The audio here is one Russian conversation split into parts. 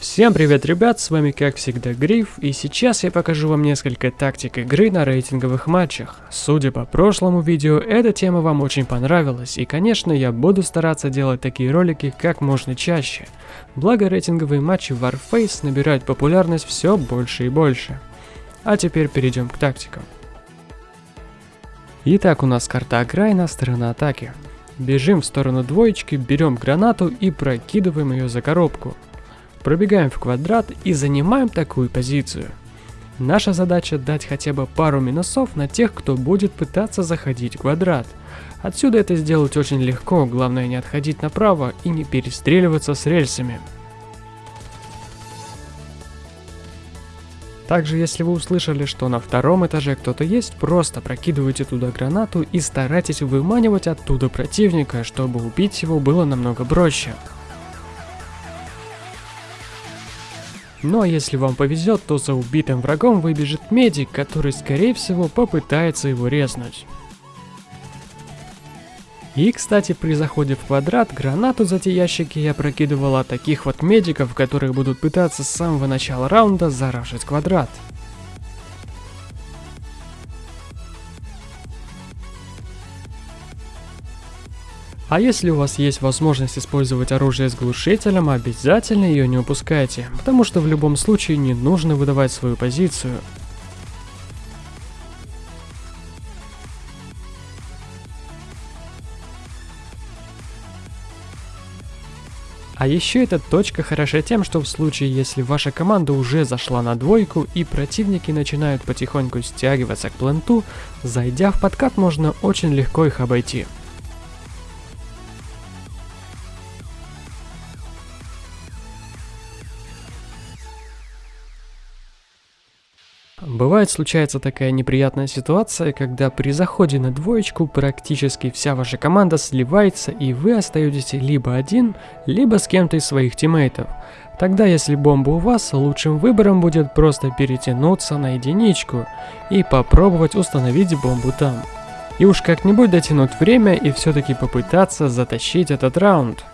Всем привет, ребят, с вами как всегда Гриф, и сейчас я покажу вам несколько тактик игры на рейтинговых матчах. Судя по прошлому видео, эта тема вам очень понравилась, и конечно я буду стараться делать такие ролики как можно чаще. Благо рейтинговые матчи Warface набирают популярность все больше и больше. А теперь перейдем к тактикам. Итак, у нас карта окраина, сторона атаки. Бежим в сторону двоечки, берем гранату и прокидываем ее за коробку. Пробегаем в квадрат и занимаем такую позицию. Наша задача дать хотя бы пару минусов на тех, кто будет пытаться заходить в квадрат. Отсюда это сделать очень легко, главное не отходить направо и не перестреливаться с рельсами. Также, если вы услышали, что на втором этаже кто-то есть, просто прокидывайте туда гранату и старайтесь выманивать оттуда противника, чтобы убить его было намного проще. Ну а если вам повезет, то за убитым врагом выбежит медик, который скорее всего попытается его резнуть. И, кстати, при заходе в квадрат, гранату за те ящики я прокидывала таких вот медиков, которые будут пытаться с самого начала раунда заражить квадрат. А если у вас есть возможность использовать оружие с глушителем, обязательно ее не упускайте, потому что в любом случае не нужно выдавать свою позицию. А еще эта точка хороша тем, что в случае, если ваша команда уже зашла на двойку и противники начинают потихоньку стягиваться к пленту, зайдя в подкат можно очень легко их обойти. Бывает случается такая неприятная ситуация, когда при заходе на двоечку практически вся ваша команда сливается и вы остаетесь либо один, либо с кем-то из своих тиммейтов. Тогда если бомба у вас, лучшим выбором будет просто перетянуться на единичку и попробовать установить бомбу там. И уж как-нибудь дотянуть время и все-таки попытаться затащить этот раунд.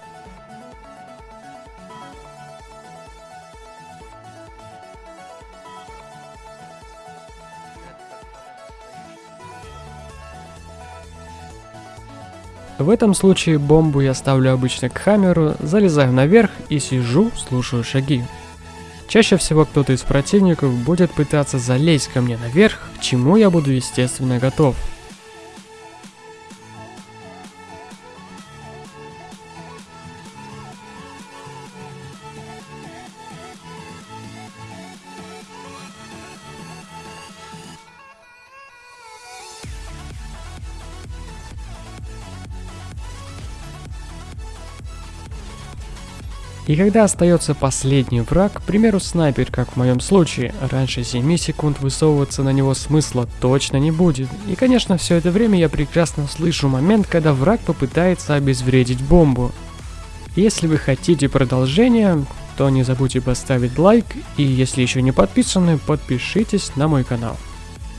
В этом случае бомбу я ставлю обычно к хаммеру, залезаю наверх и сижу, слушаю шаги. Чаще всего кто-то из противников будет пытаться залезть ко мне наверх, к чему я буду естественно готов. И когда остается последний враг, к примеру снайпер, как в моем случае, раньше 7 секунд высовываться на него смысла точно не будет. И конечно все это время я прекрасно слышу момент, когда враг попытается обезвредить бомбу. Если вы хотите продолжения, то не забудьте поставить лайк, и если еще не подписаны, подпишитесь на мой канал.